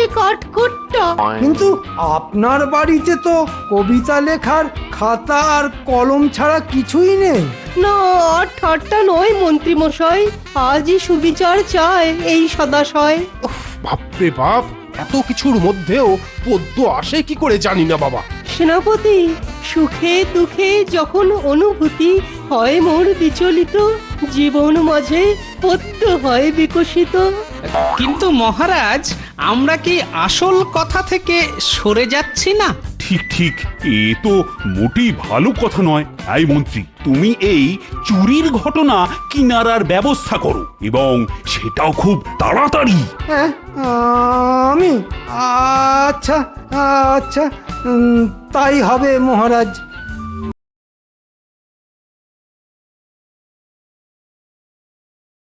যে কাঠখোট্টা কিন্তু আপনার বাড়িতে তো কবিতা লেখার খাতা আর কলম ছাড়া কিছুই নেই। না ঠাট্টা নয় মন্ত্রী মশাই আজই সুবিচার চায় এই সদাশয়। উফ, বাপরে বাপ এত কিছুর মধ্যেও পদ্য আসে কি করে জানি না বাবা। সেনাপতি সুখে দুঃখে যখন অনুভূতি হয় মোর বিচলিত জীবন মাঝে পদ্য হয় বিকশিত। কিন্তু মহারাজ আমরা কি আসল কথা থেকে সরে যাচ্ছি না? ঠিক ঠিক এ তো মোটেই ভালো কথা নয়। এই মন্ত্রী তুমি এই চুরির ঘটনা কিনারার ব্যবস্থা করো এবং সেটাও খুব তাড়াতাড়ি। হ্যাঁ আমি? আচ্ছা আচ্ছা তাই হবে মহারাজ।